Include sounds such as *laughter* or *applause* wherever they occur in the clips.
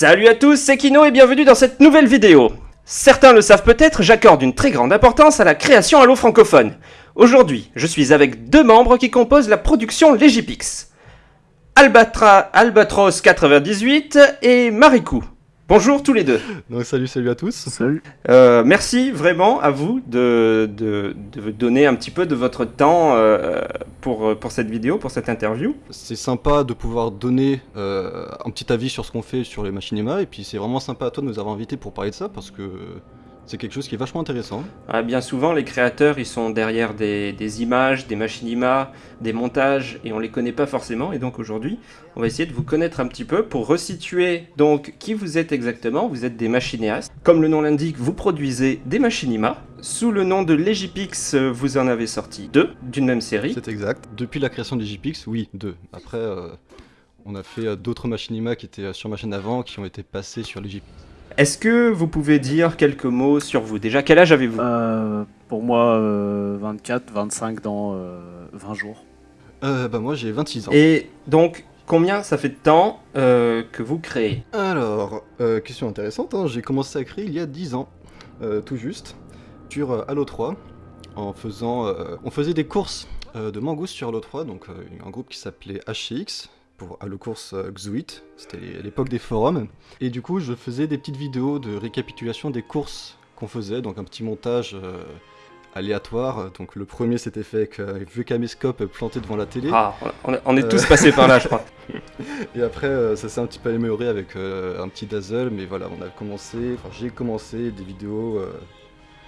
Salut à tous, c'est Kino et bienvenue dans cette nouvelle vidéo. Certains le savent peut-être, j'accorde une très grande importance à la création Halo francophone. Aujourd'hui, je suis avec deux membres qui composent la production Legipix. Albatra, Albatros98 et Marikou. Bonjour tous les deux. Donc salut, salut à tous. Salut. Euh, merci vraiment à vous de, de, de donner un petit peu de votre temps euh, pour, pour cette vidéo, pour cette interview. C'est sympa de pouvoir donner euh, un petit avis sur ce qu'on fait sur les machinimas et puis c'est vraiment sympa à toi de nous avoir invités pour parler de ça parce que c'est quelque chose qui est vachement intéressant. Ah, bien souvent, les créateurs, ils sont derrière des, des images, des machinimas, des montages, et on les connaît pas forcément. Et donc aujourd'hui, on va essayer de vous connaître un petit peu pour resituer donc qui vous êtes exactement. Vous êtes des machinéastes. Comme le nom l'indique, vous produisez des machinimas. Sous le nom de Legipix, vous en avez sorti deux d'une même série. C'est exact. Depuis la création des JPix, oui, deux. Après, euh, on a fait euh, d'autres machinimas qui étaient euh, sur ma chaîne avant, qui ont été passés sur les JPix. Est-ce que vous pouvez dire quelques mots sur vous? Déjà, quel âge avez-vous? Euh, pour moi, euh, 24, 25 dans euh, 20 jours. Euh, bah moi j'ai 26 ans. Et donc, combien ça fait de temps euh, que vous créez? Alors, euh, question intéressante, hein, j'ai commencé à créer il y a 10 ans, euh, tout juste, sur euh, Halo 3, en faisant... euh, on faisait des courses euh, de Mangouste sur Halo 3, donc euh, un groupe qui s'appelait HCX, pour Halo Course euh, Xuit, c'était l'époque des forums, et du coup je faisais des petites vidéos de récapitulation des courses qu'on faisait, donc un petit montage euh, aléatoire, donc le premier s'était fait avec un vieux caméscope planté devant la télé, Ah, on, on est tous Euh. passés par là, je crois. *laughs* et après, euh, ça s'est un petit peu amélioré avec euh, un petit dazzle, mais voilà, on a commencé, enfin j'ai commencé des vidéos euh,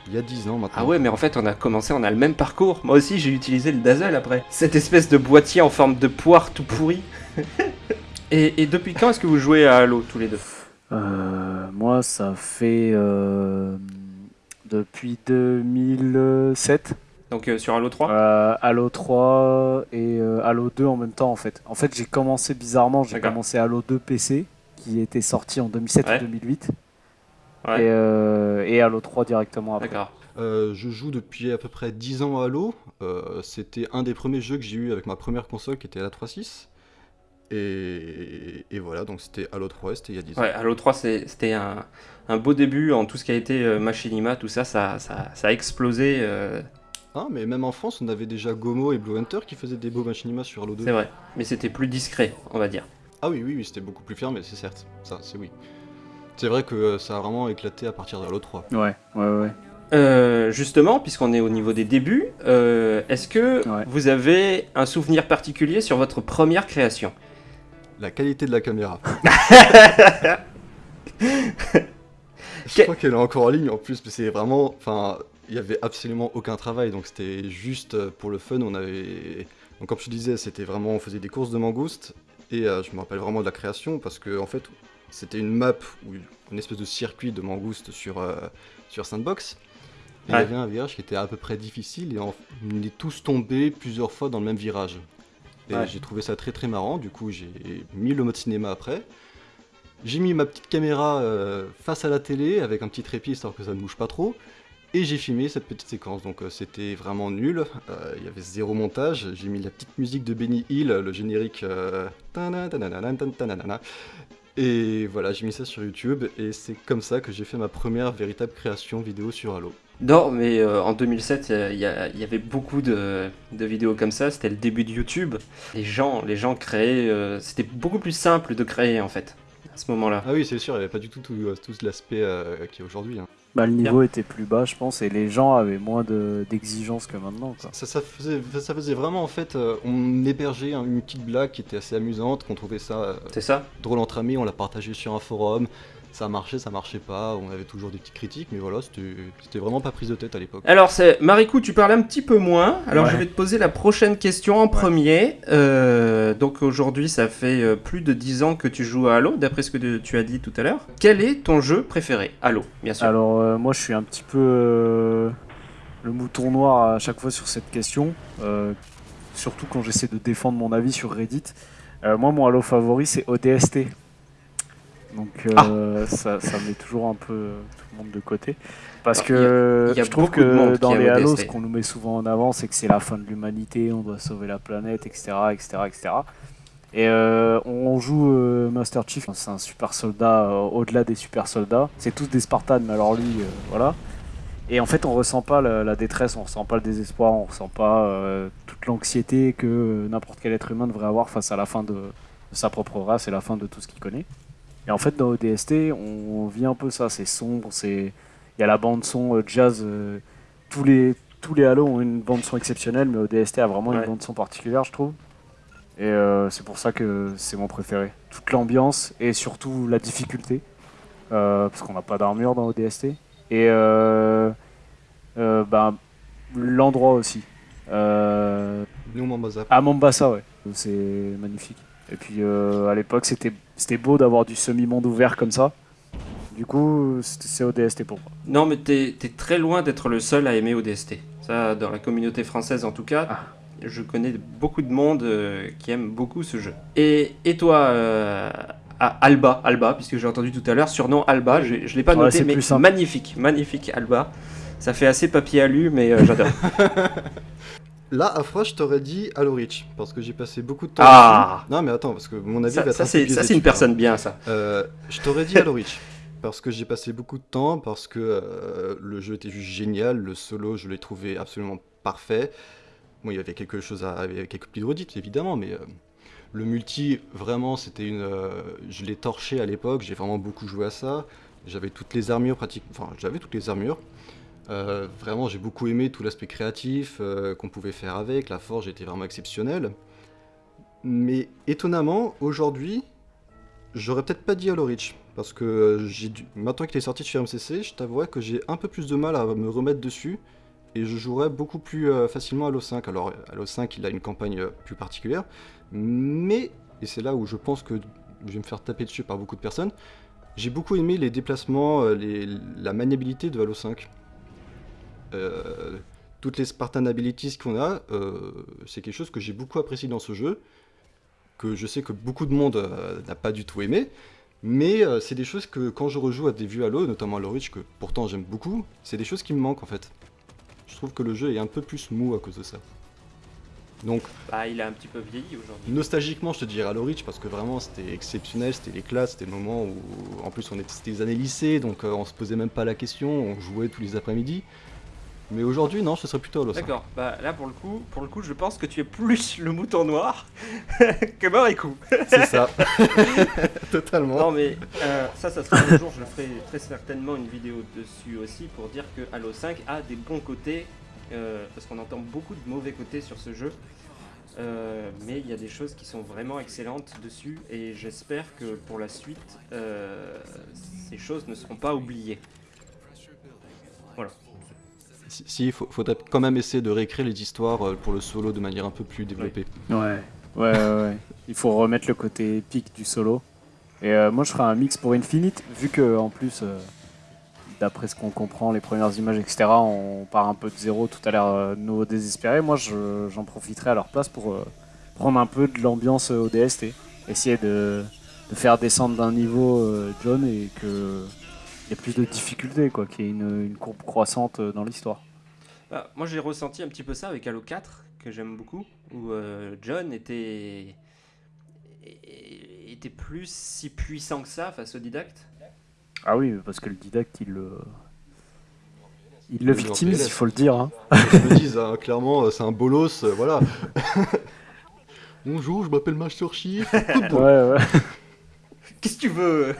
il y a 10 ans maintenant. Ah ouais, mais en fait, on a commencé, on a le même parcours. Moi aussi, j'ai utilisé le Dazzle après. Cette espèce de boîtier en forme de poire tout pourri. *laughs* et, et depuis quand est-ce que vous jouez à Halo tous les deux? Euh, moi, ça fait euh, depuis 2007. Donc euh, sur Halo 3 Euh, Halo 3 et euh, Halo 2 en même temps en fait. En fait, j'ai commencé bizarrement, j'ai commencé Halo 2 PC qui était sorti en 2007 Ouais. ou 2008 Ouais. et, euh, et Halo 3 directement après. D'accord. Euh, je joue depuis à peu près 10 ans à Halo. Euh, C'était un des premiers jeux que j'ai eu avec ma première console qui était la 3.6. Et, et voilà, donc c'était Halo 3, c'était il y a 10 ans. Ouais, Halo 3, c'est- c'était un, un beau début en tout ce qui a été euh, machinima, tout ça, ça, ça, ça a explosé. euh, Ah, mais même en France, on avait déjà Gomo et Blue Hunter qui faisaient des beaux machinimas sur Halo 2. c'est vrai. Mais c'était plus discret, on va dire. Ah oui, oui, oui, c'était beaucoup plus fermé, c'est certes. Ça, c'est oui. C'est vrai que euh, ça a vraiment éclaté à partir de Halo 3. Ouais, ouais, ouais. Euh, justement, puisqu'on est au niveau des débuts, euh, est-ce que Ouais. vous avez un souvenir particulier sur votre première création? La qualité de la caméra. *laughs* Je crois qu'elle est encore en ligne en plus, mais c'est vraiment. Enfin, il y avait absolument aucun travail, donc c'était juste pour le fun. On avait. Donc, comme je te disais, c'était vraiment. On faisait des courses de mangouste, et euh, je me rappelle vraiment de la création, parce que en fait, c'était une map, ou une espèce de circuit de mangouste sur, euh, sur Sandbox. Et il y avait un virage qui était à peu près difficile, et on on est tous tombés plusieurs fois dans le même virage. Et Ouais. j'ai trouvé ça très très marrant, du coup j'ai mis le mode cinéma après. J'ai mis ma petite caméra euh, face à la télé avec un petit trépied histoire que ça ne bouge pas trop. Et j'ai filmé cette petite séquence, donc euh, c'était vraiment nul. Euh, Il y avait zéro montage. J'ai mis la petite musique de Benny Hill, le générique. euh, Et voilà, j'ai mis ça sur YouTube et c'est comme ça que j'ai fait ma première véritable création vidéo sur Halo. Non, mais euh, en 2007, euh, il y, a- y avait beaucoup de, de vidéos comme ça. C'était le début de YouTube. Les gens, les gens créaient. euh, C'était beaucoup plus simple de créer en fait à ce moment-là. Ah oui, c'est sûr, il n'y avait pas du tout tout, euh, tout l'aspect euh, qui est aujourd'hui. hein. Bah, le niveau était plus bas, je pense, et les gens avaient moins de- d'exigences que maintenant. Quoi. Ça, ça faisait, ça faisait vraiment en fait, euh, on hébergeait un- une petite blague qui était assez amusante, qu'on trouvait ça euh, C'est ça drôle entre amis, on l'a partagé sur un forum, ça marchait, ça marchait pas, on avait toujours des petites critiques, mais voilà, c'était vraiment pas prise de tête à l'époque. Alors, c'est Marikou, tu parles un petit peu moins. Alors, Ouais. je vais te poser la prochaine question en premier. Euh, donc, aujourd'hui, ça fait euh, plus de 10 ans que tu joues à Halo, d'après ce que tu- tu as dit tout à l'heure. Quel est ton jeu préféré? Halo, bien sûr. Alors, euh, moi, je suis un petit peu euh, le mouton noir à chaque fois sur cette question, euh, surtout quand j'essaie de défendre mon avis sur Reddit. Euh, moi, mon Halo favori, c'est ODST. Donc, euh, ça, ça met toujours un peu tout le monde de côté. Parce Alors, que il y a je trouve que dans les Halo, ce qu'on nous met souvent en avant, c'est que c'est la fin de l'humanité, on doit sauver la planète, etc. etc., etc. Et euh, on joue euh, Master Chief, c'est un super soldat euh, au-delà des super soldats. C'est tous des Spartans, mais alors lui, voilà. Et en fait, on ressent pas la, la détresse, on ressent pas le désespoir, on ressent pas toute l'anxiété que n'importe quel être humain devrait avoir face à la fin de, de sa propre race et la fin de tout ce qu'il connaît. Et en fait, dans ODST, on vit un peu ça. C'est sombre, c'est il y a la bande son euh, jazz. euh, tous les tous les Halo ont une bande son exceptionnelle, mais ODST a vraiment Ouais. une bande son particulière, je trouve. Et euh, c'est pour ça que c'est mon préféré. Toute l'ambiance et surtout la difficulté, euh, parce qu'on n'a pas d'armure dans ODST. Et euh, euh, bah, l'endroit aussi. Euh, Nous, Mombasa. à Mombasa, ouais. C'est magnifique. Et puis euh, à l'époque, c'était beau d'avoir du semi-monde ouvert comme ça. Du coup, c'est ODST pour moi. Non, mais t'es es très loin d'être le seul à aimer ODST. Ça, dans la communauté française en tout cas, Ah. je connais beaucoup de monde euh, qui aime beaucoup ce jeu. Et, et toi, euh, Alba, Alba, puisque j'ai entendu tout à l'heure, surnom Alba, je, je l'ai pas Ouais, noté, mais magnifique, magnifique Alba. Ça fait assez papier alu, mais euh, j'adore. *laughs* Là, à froid, je t'aurais dit Halo Reach, parce que j'ai passé beaucoup de temps Ah. dessus. Non, mais attends, parce que mon avis ça, va être ça, c'est une personne bien, ça. Euh, je t'aurais dit Halo Reach, parce que j'ai passé beaucoup de temps, parce que euh, le jeu était juste génial, le solo, je l'ai trouvé absolument parfait. Bon, il y avait quelque chose à, il y avait quelques petites redites, évidemment, mais euh, le multi, vraiment, c'était une... je l'ai torché à l'époque, j'ai vraiment beaucoup joué à ça. J'avais toutes les armures, pratiquement... Enfin, j'avais toutes les armures. Euh, vraiment, j'ai beaucoup aimé tout l'aspect créatif euh, qu'on pouvait faire avec. La forge était vraiment exceptionnelle. Mais étonnamment, aujourd'hui, j'aurais peut-être pas dit Halo Reach. Parce que maintenant qu'il est sorti de chez MCC, je t'avouerais que j'ai un peu plus de mal à me remettre dessus. Et je jouerais beaucoup plus euh, facilement Halo 5. Alors, Halo 5, il a une campagne plus particulière. Mais, et c'est là où je pense que je vais me faire taper dessus par beaucoup de personnes, j'ai beaucoup aimé les déplacements, la maniabilité de Halo 5. Euh, toutes les Spartan Abilities qu'on a, euh, c'est quelque chose que j'ai beaucoup apprécié dans ce jeu, que je sais que beaucoup de monde euh, n'a pas du tout aimé, mais c'est des choses que quand je rejoue à des vues Halo, notamment Halo Reach, que pourtant j'aime beaucoup, c'est des choses qui me manquent en fait. Je trouve que le jeu est un peu plus mou à cause de ça. Donc, Bah, il a un petit peu vieilli aujourd'hui. nostalgiquement, je te dirais Halo Reach parce que vraiment c'était exceptionnel, c'était les classes, c'était le moment où, en plus, on était, c'était les années lycée, donc euh, on se posait même pas la question, on jouait tous les après-midi. Mais aujourd'hui, non, ce serait plutôt Halo 5. D'accord, bah là pour le coup, pour le coup, je pense que tu es plus le mouton noir *laughs* que Marikou. C'est ça. *laughs* Totalement. Non mais euh, ça, ça sera un jour, je ferai très certainement une vidéo dessus aussi pour dire que Halo 5 a des bons côtés, euh, parce qu'on entend beaucoup de mauvais côtés sur ce jeu. Euh, mais il y a des choses qui sont vraiment excellentes dessus et j'espère que pour la suite, ces choses ne seront pas oubliées. Voilà. Si, il faut, faudrait quand même essayer de réécrire les histoires euh, pour le solo de manière un peu plus développée. Ouais. Ouais, ouais, ouais. Il faut remettre le côté épique du solo. Et euh, moi, je ferai un mix pour Infinite, vu que en plus, euh, d'après ce qu'on comprend, les premières images, etc., on part un peu de zéro, tout a l'air euh, nouveau désespéré. Moi, je- j'en profiterai à leur place pour prendre un peu de l'ambiance ODST. Essayer de, faire descendre d'un niveau John et que y ait plus de difficultés, quoi, qu'il y ait une, une courbe croissante euh, dans l'histoire. Bah, moi j'ai ressenti un petit peu ça avec Halo 4, que j'aime beaucoup, où euh, John était... était plus si puissant que ça face au didacte. Ah oui, parce que le didacte, il le. Il le Oui, victimise, il faut le dire. Hein. Je me dis, hein, clairement, euh, c'est un bolos, euh, voilà. *laughs* Bonjour, je m'appelle Master Chief. Ouais, ouais. Qu'est-ce que tu veux?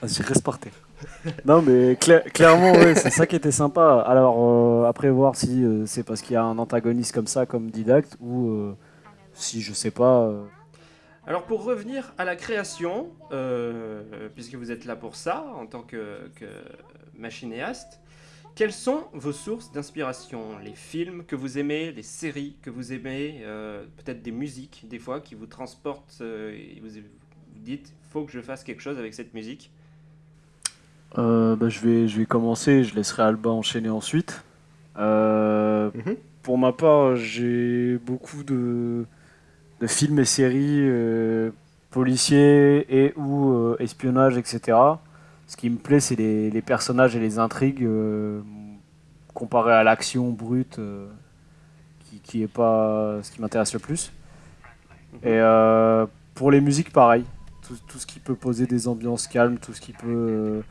Vas-y, reste par terre. *laughs* Non, mais cla- clairement, c'est ça qui était sympa. Alors, euh, après, voir si euh, c'est parce qu'il y a un antagoniste comme ça, comme didacte, ou euh, si je sais pas. Alors pour revenir à la création, puisque vous êtes là pour ça, en tant que, que machinéaste, quelles sont vos sources d'inspiration? Les films que vous aimez, les séries que vous aimez, peut-être des musiques des fois qui vous transportent et vous, vous dites faut que je fasse quelque chose avec cette musique? Euh, bah, je, vais, je vais commencer, je laisserai Alba enchaîner ensuite. Euh, Mhm. Pour ma part, j'ai beaucoup de, de films et séries euh, policiers et ou espionnage, etc. Ce qui me plaît, c'est les, les personnages et les intrigues comparé à l'action brute, qui, qui est pas ce qui m'intéresse le plus. Et euh, pour les musiques, pareil. tout, tout ce qui peut poser des ambiances calmes, tout ce qui peut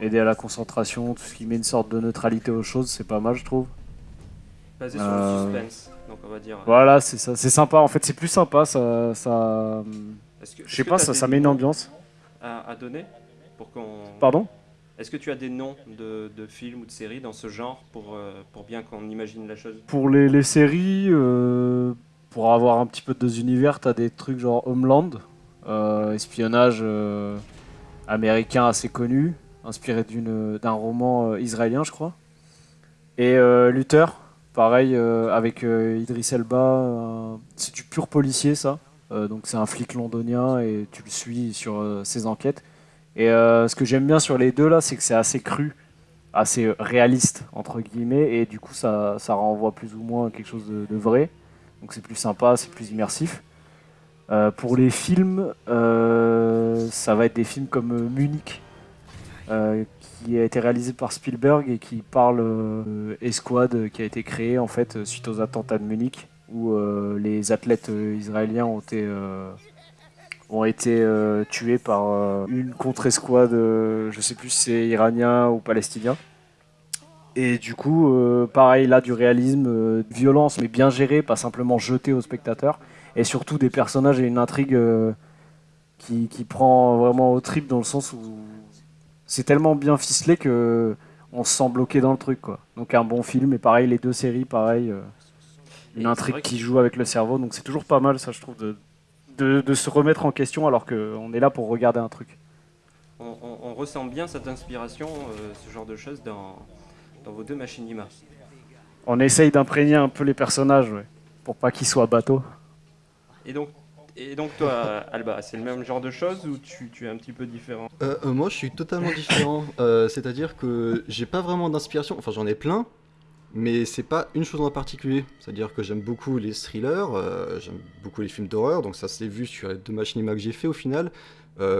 aider à la concentration, tout ce qui met une sorte de neutralité aux choses, c'est pas mal, je trouve. Basé sur Euh, le suspense, donc on va dire. Voilà, c'est ça, c'est sympa. En fait, c'est plus sympa, ça, ça, que- je sais pas, ça, ça met une ambiance. À, à donner pour qu'on. Pardon? Est-ce que tu as des noms de, de films ou de séries dans ce genre pour, euh, pour bien qu'on imagine la chose? Pour les, les séries, euh, pour avoir un petit peu de deux univers, t'as des trucs genre Homeland, euh, espionnage euh, américain assez connu, inspiré d'un roman euh, israélien, je crois. Et euh, Luther, pareil, euh, avec Idris Elba, c'est du pur policier ça. Donc c'est un flic londonien et tu le suis sur ses enquêtes. Et ce que j'aime bien sur les deux là, c'est que c'est assez cru, assez réaliste entre guillemets, et du coup ça, ça renvoie plus ou moins à quelque chose de, vrai. Donc c'est plus sympa, c'est plus immersif. Pour les films, ça va être des films comme Munich, euh, qui a été réalisé par Spielberg et qui parle euh, euh, qui a été créé en fait euh, suite aux attentats de Munich, où les athlètes israéliens ont été ont été tués par une contre-escouade, je sais plus si c'est iranien ou palestinien. Et du coup, pareil là, du réalisme, violence, mais bien géré, pas simplement jeté aux spectateurs. Et surtout des personnages et une intrigue qui, qui prend vraiment au trip dans le sens où c'est tellement bien ficelé que on se sent bloqué dans le truc. Quoi. Donc un bon film, et pareil, les deux séries, pareil. euh, une intrigue qui joue avec le cerveau, donc c'est toujours pas mal, ça, je trouve, de, de, de se remettre en question alors qu'on est là pour regarder un truc. On, on- on ressent bien cette inspiration, euh, ce genre de choses dans, dans vos deux machinima. On essaye d'imprégner un peu les personnages, ouais, pour pas qu'ils soient bateaux. Et donc, et donc toi, *laughs* Alba, c'est le même genre de choses ou tu, tu es un petit peu différent Euh, euh, moi, je suis totalement différent. *laughs* Euh, C'est-à-dire que j'ai pas vraiment d'inspiration. Enfin, j'en ai plein, mais c'est pas une chose en particulier. C'est-à-dire que j'aime beaucoup les thrillers, j'aime beaucoup les films d'horreur, donc ça s'est vu sur les deux machinima que j'ai fait au final.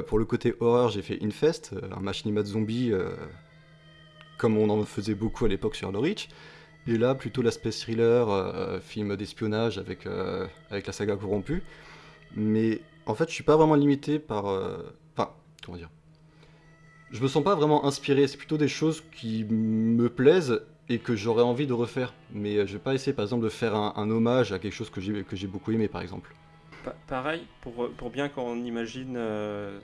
Pour le côté horreur, j'ai fait Infest, un machinima de zombies, comme on en faisait beaucoup à l'époque sur Halo Reach. Et là, plutôt l'aspect thriller, film d'espionnage avec, avec la saga corrompue. Mais en fait, je suis pas vraiment limité par. euh, Enfin, comment dire Je me sens pas vraiment inspiré, c'est plutôt des choses qui me plaisent et que j'aurais envie de refaire. Mais euh, je vais pas essayer par exemple de faire un, hommage à quelque chose que j'ai beaucoup aimé par exemple. Pa- pareil, pour, pour bien qu'on imagine, euh,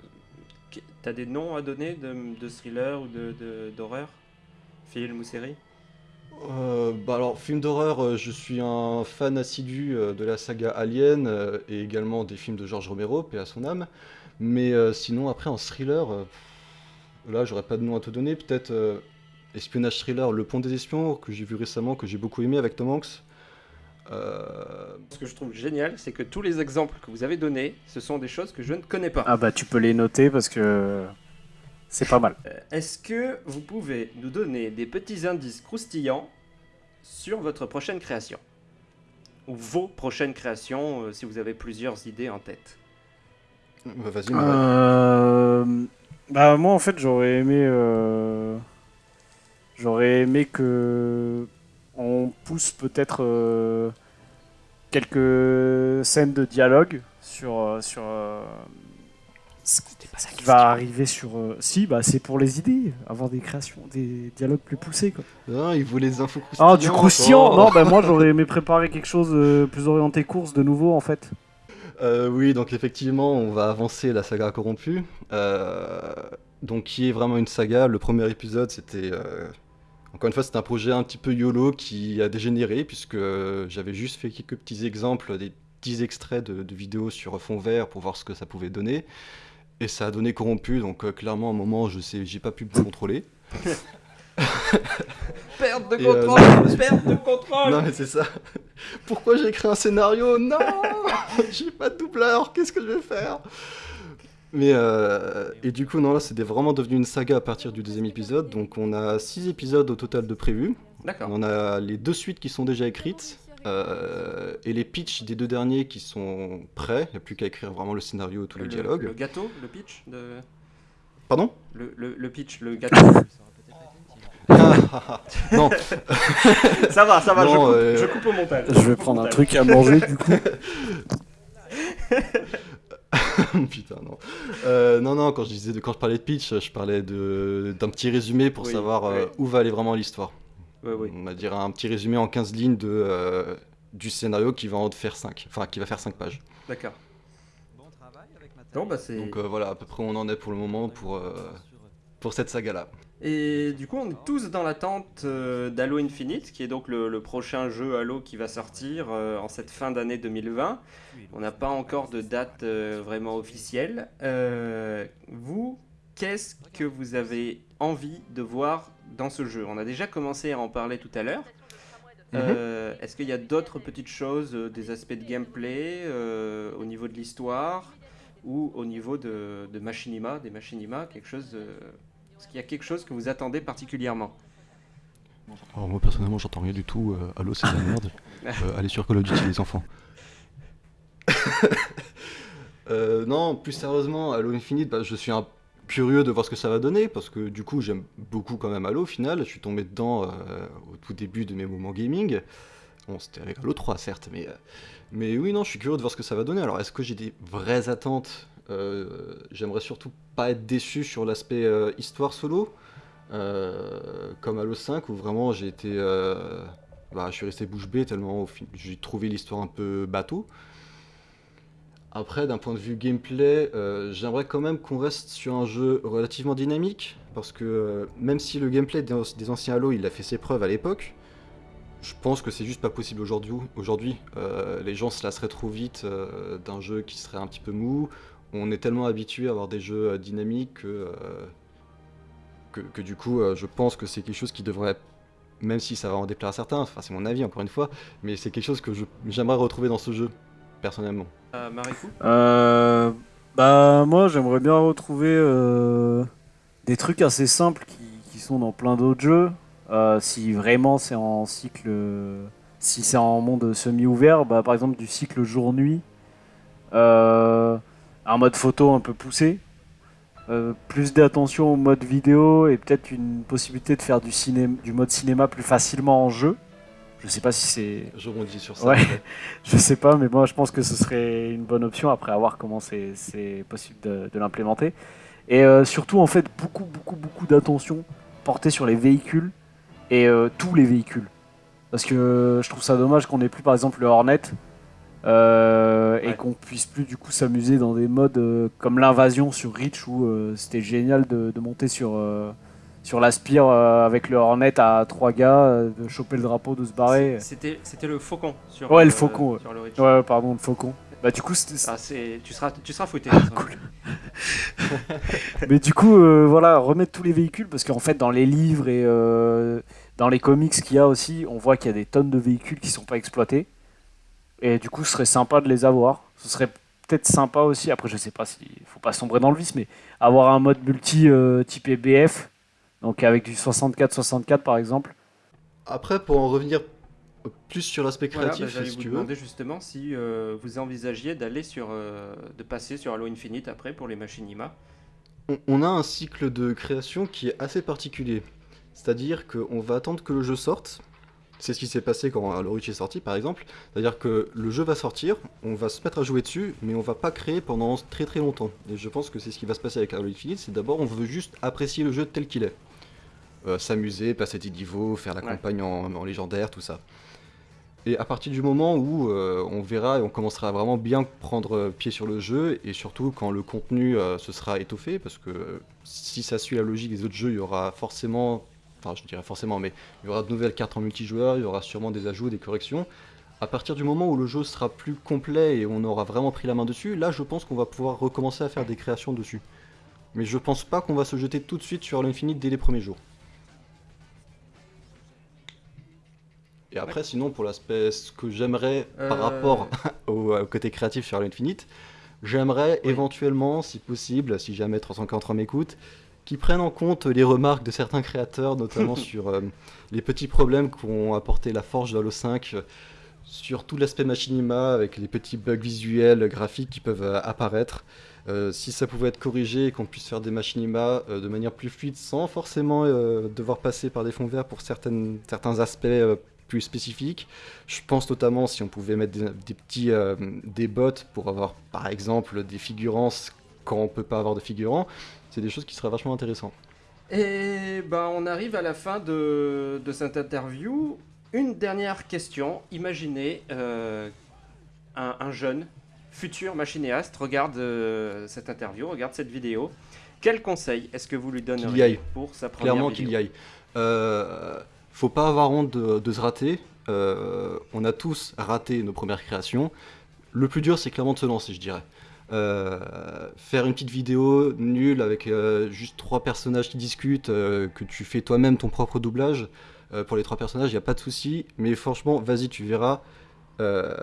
t'as des noms à donner de, de thrillers ou de- de- d'horreur? Films ou séries Euh, bah alors, film d'horreur, euh, je suis un fan assidu euh, de la saga Alien et également des films de George Romero, paix à son âme. Mais euh, sinon, après en thriller, pff, là j'aurais pas de nom à te donner. Peut-être euh, espionnage thriller, Le Pont des Espions, que j'ai vu récemment, que j'ai beaucoup aimé avec Tom Hanks. Euh, Ce que je trouve génial, c'est que tous les exemples que vous avez donnés, ce sont des choses que je ne connais pas. Ah bah tu peux les noter parce que c'est pas mal. Euh, Est-ce que vous pouvez nous donner des petits indices croustillants sur votre prochaine création Ou vos prochaines créations, euh, si vous avez plusieurs idées en tête bah, Vas-y. Euh, bah moi en fait j'aurais aimé euh, j'aurais aimé que on pousse peut-être euh, quelques scènes de dialogue sur euh, sur euh, ce qui va arriver sur euh, si bah c'est pour les idées avoir des créations des dialogues plus poussés quoi. Non, il voulait des infos croustillantes. Ah du croustillant oh. non bah moi j'aurais aimé préparer quelque chose euh, plus orienté course de nouveau en fait. Euh, oui, donc effectivement, on va avancer la saga corrompue. Euh, donc, qui est vraiment une saga. Le premier épisode, c'était. euh, encore une fois, c'était un projet un petit peu YOLO qui a dégénéré, puisque euh, j'avais juste fait quelques petits exemples, des petits extraits de, de vidéos sur fond vert pour voir ce que ça pouvait donner. Et ça a donné corrompu, donc euh, clairement, à un moment, je sais, j'ai pas pu me contrôler. *laughs* Perte de euh, contrôle Perte de contrôle Non mais c'est ça. Pourquoi j'ai écrit un scénario? Non *laughs* J'ai pas de doubleur, qu'est-ce que je vais faire? Mais euh, et du coup non là c'est vraiment devenu une saga à partir du deuxième épisode. Donc on a six épisodes au total de prévus. D'accord. On a les deux suites qui sont déjà écrites. Euh, et les pitchs des deux derniers qui sont prêts, il n'y a plus qu'à écrire vraiment le scénario et tous les Le, dialogues. le gâteau, le pitch de... Pardon? Le, le, le pitch, le gâteau. *laughs* *laughs* Non, *laughs* ça va, ça va, Non, je, coupe, euh, je coupe au montage. Je vais prendre un truc à manger du coup. Putain, non. Euh, non, non, quand je, disais de, quand je parlais de pitch, je parlais d'un petit résumé pour Oui, savoir euh, où va aller vraiment l'histoire. Ouais, ouais. On va dire un petit résumé en 15 lignes de, euh, du scénario qui va en faire 5. Enfin, qui va faire 5 pages. D'accord. Bon, bah. Donc euh, voilà, à peu près où on en est pour le moment pour, euh, pour cette saga-là. Et du coup, on est tous dans l'attente euh, d'Halo Infinite, qui est donc le, le prochain jeu Halo qui va sortir euh, en cette fin d'année 2020. On n'a pas encore de date euh, vraiment officielle. Euh, vous, qu'est-ce que vous avez envie de voir dans ce jeu? On a déjà commencé à en parler tout à l'heure. Euh, Est-ce qu'il y a d'autres petites choses, euh, des aspects de gameplay euh, au niveau de l'histoire ou au niveau de, de machinima, des machinima, quelque chose euh, Est-ce qu'il y a quelque chose que vous attendez particulièrement? Alors moi personnellement j'entends rien du tout. euh, Allô c'est de la *laughs* merde. Euh, allez sur Call of Duty les enfants. *laughs* Euh, non, plus sérieusement, Halo Infinite, bah, je suis un curieux de voir ce que ça va donner parce que du coup j'aime beaucoup quand même Halo au final. Je suis tombé dedans euh, au tout début de mes moments gaming. Bon, c'était avec Halo 3 certes, mais, euh, mais oui, non, je suis curieux de voir ce que ça va donner. Alors est-ce que j'ai des vraies attentes Euh, J'aimerais surtout pas être déçu sur l'aspect euh, histoire solo. Comme Halo 5 où vraiment j'ai été bah, je suis resté bouche bée tellement j'ai trouvé l'histoire un peu bateau après d'un point de vue gameplay euh, j'aimerais quand même qu'on reste sur un jeu relativement dynamique parce que euh, même si le gameplay des, anciens Halo il a fait ses preuves à l'époque je pense que c'est juste pas possible aujourd'hui aujourd'hui Euh, les gens se lasseraient trop vite d'un jeu qui serait un petit peu mou. On est tellement habitué à avoir des jeux dynamiques que que, que du coup, je pense que c'est quelque chose qui devrait, même si ça va en déplaire à certains, enfin c'est mon avis encore une fois, mais c'est quelque chose que j'aimerais retrouver dans ce jeu, personnellement. euh, Marikou Euh, bah moi j'aimerais bien retrouver euh, des trucs assez simples qui, qui sont dans plein d'autres jeux. Euh, si vraiment c'est en cycle, si c'est en monde semi-ouvert, bah, par exemple du cycle jour-nuit, euh, un mode photo un peu poussé, euh, plus d'attention au mode vidéo et peut-être une possibilité de faire du, ciné du mode cinéma plus facilement en jeu. Je sais pas si c'est Je rebondis sur ça. Ouais. *laughs* je sais pas, mais moi je pense que ce serait une bonne option après à voir comment c'est possible de, de l'implémenter. Et euh, surtout, en fait, beaucoup, beaucoup, beaucoup d'attention portée sur les véhicules et euh, tous les véhicules. Parce que je trouve ça dommage qu'on ait plus par exemple le Hornet euh, et qu'on puisse plus du coup s'amuser dans des modes comme l'invasion sur Reach où c'était génial de, de monter sur, sur l'Aspire euh, avec le Hornet à trois gars, euh, de choper le drapeau, de se barrer. C'était le faucon sur Ouais, le euh, faucon, ouais. sur le. Ouais, pardon, le faucon. Bah du coup, Ah, tu seras tu seras fouetté. cool. *laughs* Mais du coup, euh, voilà, remettre tous les véhicules, parce qu'en fait, dans les livres et euh, dans les comics qu'il y a aussi, on voit qu'il y a des tonnes de véhicules qui sont pas exploités. Et du coup, ce serait sympa de les avoir. Ce serait peut-être sympa aussi, après, je sais pas s'il faut pas sombrer dans le vice, mais avoir un mode multi euh, type BF, donc avec du 64-64 par exemple. Après, pour en revenir plus sur l'aspect Voilà, créatif, bah, j'allais si vous tu veux. justement si euh, vous envisagiez d'aller sur euh, de passer sur Halo Infinite après pour les machinima. On, on a un cycle de création qui est assez particulier. C'est-à-dire qu'on va attendre que le jeu sorte. C'est ce qui s'est passé quand Halo Reach est sorti, par exemple. C'est-à-dire que le jeu va sortir, on va se mettre à jouer dessus, mais on va pas créer pendant très très longtemps. Et je pense que c'est ce qui va se passer avec Halo Infinite, c'est d'abord on veut juste apprécier le jeu tel qu'il est. Euh, S'amuser, passer des niveaux, faire la Ouais. campagne en, en légendaire, tout ça. Et à partir du moment où euh, on verra et on commencera à vraiment bien prendre pied sur le jeu, et surtout quand le contenu euh, se sera étoffé, parce que si ça suit la logique des autres jeux, il y aura forcément, enfin je dirais forcément, mais il y aura de nouvelles cartes en multijoueur, il y aura sûrement des ajouts, des corrections. À partir du moment où le jeu sera plus complet et on aura vraiment pris la main dessus, là je pense qu'on va pouvoir recommencer à faire des créations dessus. Mais je pense pas qu'on va se jeter tout de suite sur l'Infinite dès les premiers jours. Et après, sinon, pour l'aspect, ce que j'aimerais par Euh, rapport *laughs* au, au côté créatif sur l'Infinite, j'aimerais Oui. éventuellement, si possible, si jamais 343 m'écoute, qu'ils prennent en compte les remarques de certains créateurs, notamment *laughs* sur euh, les petits problèmes qu'ont apporté la forge de Halo 5, euh, sur tout l'aspect machinima, avec les petits bugs visuels, graphiques qui peuvent euh, apparaître. Euh, si ça pouvait être corrigé et qu'on puisse faire des machinima euh, de manière plus fluide sans forcément euh, devoir passer par des fonds verts pour certaines, certains aspects euh, plus spécifiques. Je pense notamment si on pouvait mettre des, petits des bots pour avoir par exemple des figurants quand on peut pas avoir de figurants, c'est des choses qui seraient vachement intéressantes. Et ben on arrive à la fin de, de cette interview. Une dernière question. Imaginez un, jeune futur machinéaste regarde euh, cette interview, regarde cette vidéo. Quel conseil est-ce que vous lui donneriez pour sa première Clairement qu'il y aille. Euh, faut pas avoir honte de, se rater. Euh, on a tous raté nos premières créations. Le plus dur, c'est clairement de se lancer, je dirais. Euh, faire une petite vidéo nulle avec juste trois personnages qui discutent, que tu fais toi-même ton propre doublage. pour les trois personnages, il n'y a pas de souci. Mais franchement, vas-y, tu verras. Euh,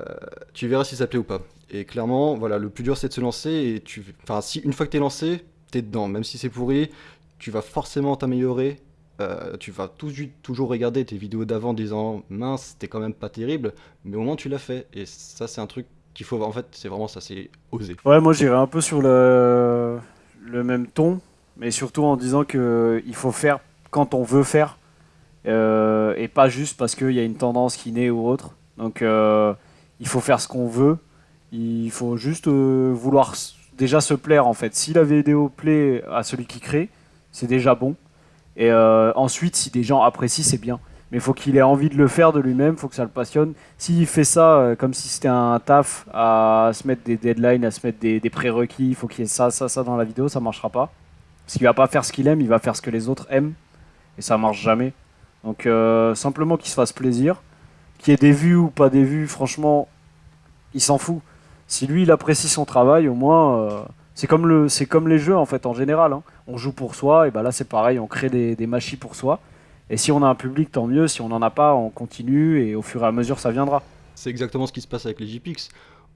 tu verras si ça plaît ou pas. Et clairement, voilà, le plus dur c'est de se lancer. Et tu, enfin, si une fois que t'es lancé, t'es dedans. Même si c'est pourri, tu vas forcément t'améliorer. Euh, tu vas tout, toujours regarder tes vidéos d'avant disant mince, c'était quand même pas terrible, mais au moins tu l'as fait. Et ça, c'est un truc qu'il faut. En fait, c'est vraiment ça, c'est oser. Ouais, moi j'irais un peu sur le, même ton, mais surtout en disant que il faut faire quand on veut faire, euh, et pas juste parce qu'il y a une tendance qui naît ou autre. Donc euh, il faut faire ce qu'on veut. Il faut juste vouloir déjà se plaire en fait. Si la vidéo plaît à celui qui crée, c'est déjà bon. Et euh, ensuite, si des gens apprécient, c'est bien. Mais il faut qu'il ait envie de le faire de lui-même, il faut que ça le passionne. S'il fait ça comme si c'était un taf, à se mettre des deadlines, à se mettre des, prérequis, il faut qu'il y ait ça, ça, ça dans la vidéo, ça marchera pas. Parce qu'il va pas faire ce qu'il aime, il va faire ce que les autres aiment. Et ça marche jamais. Donc simplement qu'il se fasse plaisir qu'il y ait des vues ou pas des vues, franchement, il s'en fout. Si lui, il apprécie son travail, au moins, euh, c'est comme, le, comme les jeux en fait, en général. Hein. On joue pour soi, et ben là c'est pareil, on crée des, machines pour soi. Et si on a un public, tant mieux. Si on n'en a pas, on continue et au fur et à mesure, ça viendra. C'est exactement ce qui se passe avec les JPix.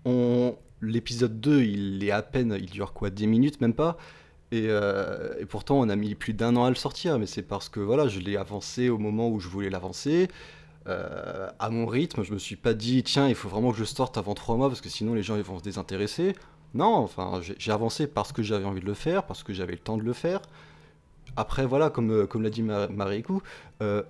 On... L'épisode 2, il est à peine, il dure quoi, 10 minutes, même pas? Et, euh, et, pourtant, on a mis plus d'un an à le sortir, mais c'est parce que voilà, je l'ai avancé au moment où je voulais l'avancer. Euh, à mon rythme. Je me suis pas dit, tiens, il faut vraiment que je sorte avant trois mois parce que sinon les gens vont se désintéresser. Non, enfin, j'ai avancé parce que j'avais envie de le faire, parce que j'avais le temps de le faire. Après, voilà, comme, euh, l'a dit Marikou, euh,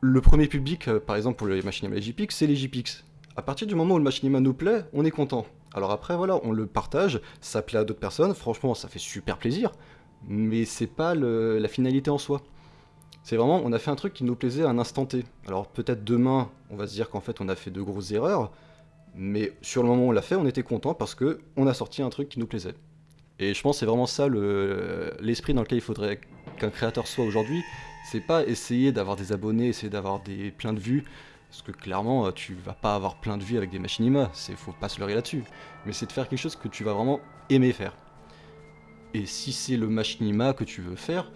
le premier public, par exemple pour les machines à JPix, c'est les JPix. À partir du moment où le machinima nous plaît, on est content. Alors après, voilà, on le partage, ça plaît à d'autres personnes, franchement, ça fait super plaisir, mais c'est pas la finalité en soi. C'est vraiment, on a fait un truc qui nous plaisait à un instant T. Alors peut-être demain, on va se dire qu'en fait on a fait de grosses erreurs, mais sur le moment où on l'a fait, on était content parce que on a sorti un truc qui nous plaisait. Et je pense que c'est vraiment ça l'esprit dans lequel il faudrait qu'un créateur soit aujourd'hui. C'est pas essayer d'avoir des abonnés, essayer d'avoir plein de vues, parce que clairement tu vas pas avoir plein de vues avec des machinima, c'est faut pas se leurrer là-dessus. Mais c'est de faire quelque chose que tu vas vraiment aimer faire. Et si c'est le machinima que tu veux faire,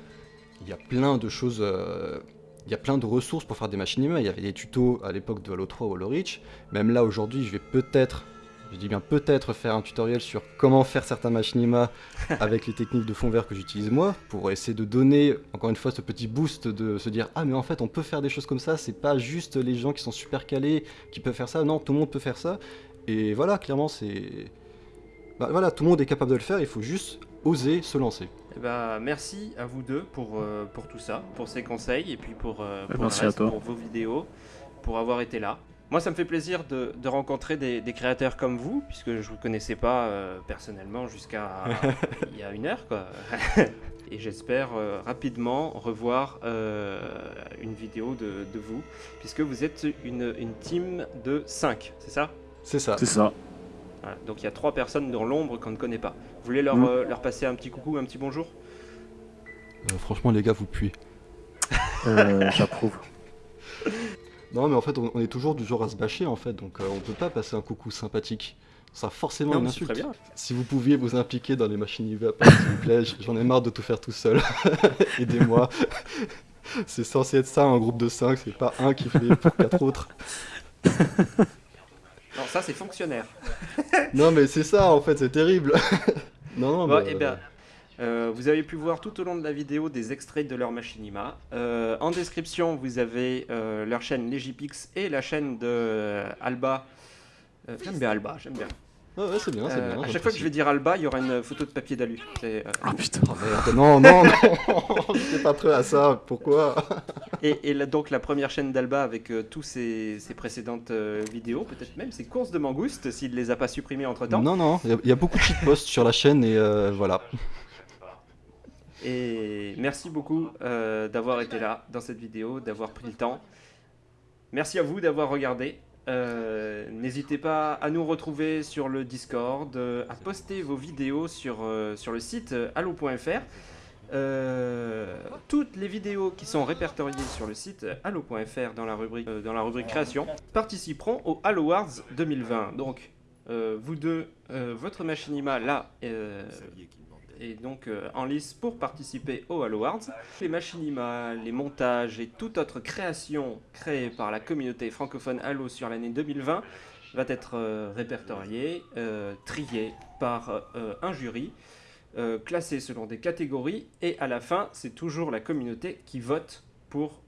il y a plein de choses, euh, il y a plein de ressources pour faire des machines Il y avait des tutos à l'époque de Halo 3 ou Halo Reach. Même là, aujourd'hui, je vais peut-être, je dis bien peut-être faire un tutoriel sur comment faire certains machinima *laughs* avec les techniques de fond vert que j'utilise moi, pour essayer de donner, encore une fois, ce petit boost de se dire Ah, mais en fait, on peut faire des choses comme ça, c'est pas juste les gens qui sont super calés qui peuvent faire ça, non, tout le monde peut faire ça. Et voilà, clairement, c'est. Bah, voilà, tout le monde est capable de le faire, il faut juste oser se lancer. Eh ben, merci à vous deux pour, euh, pour tout ça, pour ces conseils et puis pour, euh, pour, vos vidéos, pour avoir été là. Moi, ça me fait plaisir de, de rencontrer des, des, créateurs comme vous, puisque je ne vous connaissais pas euh, personnellement jusqu'à *laughs* il y a une heure. Quoi. *laughs* et j'espère rapidement revoir une vidéo de, de, vous, puisque vous êtes une, une team de 5, c'est ça? C'est ça. C'est ça. Donc il y a trois personnes dans l'ombre qu'on ne connaît pas. Vous voulez leur, mm. euh, leur passer un petit coucou, un petit bonjour? Euh, Franchement, les gars, vous puez. *laughs* Euh, J'approuve. *laughs* Non, mais en fait, on, est toujours du genre à se bâcher, en fait, donc on peut pas passer un coucou sympathique. Ça forcément une insulte. Très bien. Si vous pouviez vous impliquer dans les machines IVA, s'il vous plaît, j'en ai marre de tout faire tout seul. *laughs* Aidez-moi. C'est censé être ça, un groupe de 5, c'est pas un qui fait pour quatre autres. Non, ça c'est fonctionnaire. non, mais c'est ça en fait, c'est terrible. Non, non, eh bien, euh, vous avez pu voir tout au long de la vidéo des extraits de leur machinima. Euh, en description, vous avez euh, leur chaîne Legipix et la chaîne de Alba. j'aime bien Alba, j'aime bien. Ouais, ouais, c'est bien, c'est Euh, bien. à chaque fois que je vais dire Alba, il y aura une photo de papier d'alu. C'est, euh, Ah putain. Oh, merde, non, non, non, *laughs* j'étais pas prêt à ça, pourquoi? *laughs* Et, et là, donc la première chaîne d'Alba avec euh, tous ses, ses précédentes euh, vidéos, peut-être même ses courses de mangouste, s'il les a pas supprimées entre temps. Non, non, il y a- il y, a beaucoup de shitposts sur la chaîne et euh, voilà. Et merci beaucoup euh, d'avoir été là dans cette vidéo, d'avoir pris le temps. Merci à vous d'avoir regardé. Euh, N'hésitez pas à nous retrouver sur le Discord, euh, à poster vos vidéos sur, euh, sur le site allo.fr. Toutes les vidéos qui sont répertoriées sur le site allo.fr dans la rubrique dans la rubrique création participeront au Allo Awards 2020. Donc vous deux, votre machinima là est donc euh, en lice pour participer au Halo Awards. Les machinima, les montages et toute autre création créée par la communauté francophone Halo sur l'année 2020 va être euh, répertoriée, euh, triée par euh, un jury, euh, classé selon des catégories et à la fin c'est toujours la communauté qui vote pour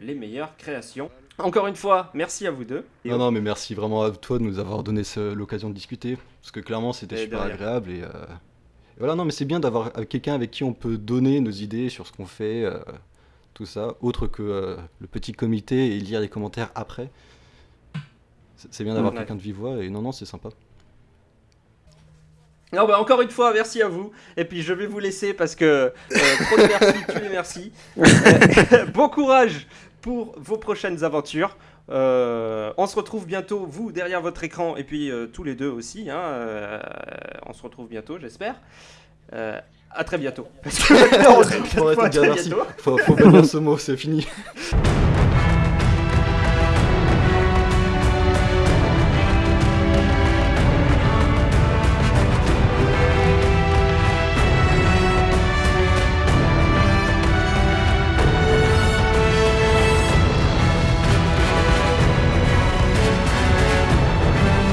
les meilleures créations. Encore une fois, merci à vous deux. Et Non, non, mais merci vraiment à toi de nous avoir donné l'occasion de discuter, parce que clairement c'était Et super agréable et, euh, et voilà, non, mais c'est bien d'avoir euh, quelqu'un avec qui on peut donner nos idées sur ce qu'on fait, euh, tout ça, autre que euh, le petit comité et lire les commentaires après. C'est c'est bien d'avoir Ouais. quelqu'un de vive voix et non, non, c'est sympa. Non, bah encore une fois, merci à vous. Et puis je vais vous laisser parce que euh, trop de merci, tu les merci. Euh, *laughs* bon courage pour vos prochaines aventures. Euh, on se retrouve bientôt, vous derrière votre écran, et puis euh, tous les deux aussi. hein, euh, on se retrouve bientôt, j'espère. À très bientôt. Parce *laughs* que on se *laughs* très. Faut, faut bannir ce mot, c'est fini. *laughs*